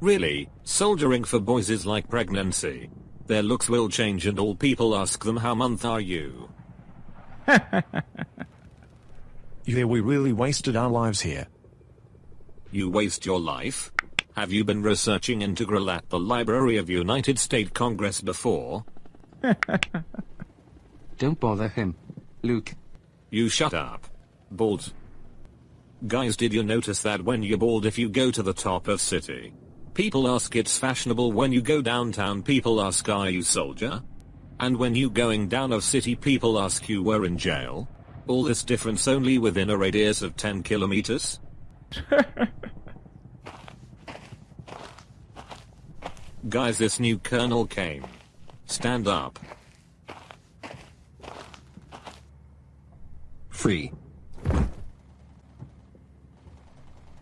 Really, soldiering for boys is like pregnancy. Their looks will change and all people ask them how month are you. Yeah, we really wasted our lives here. You waste your life? Have you been researching Integral at the Library of United States Congress before? Don't bother him. Luke. You shut up. Bald. Guys did you notice that when you're bald if you go to the top of city? People ask it's fashionable when you go downtown people ask are you soldier? And when you going down of city people ask you were in jail? All this difference only within a radius of 10 kilometers? Guys this new colonel came. Stand up. Free.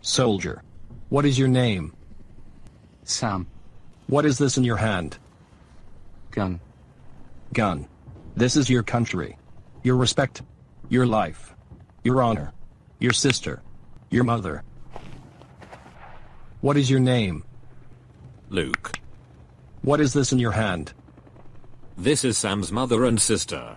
Soldier. What is your name? Sam. What is this in your hand? Gun. Gun. This is your country. Your respect. Your life. Your honor. Your sister. Your mother. What is your name? Luke. What is this in your hand? This is Sam's mother and sister.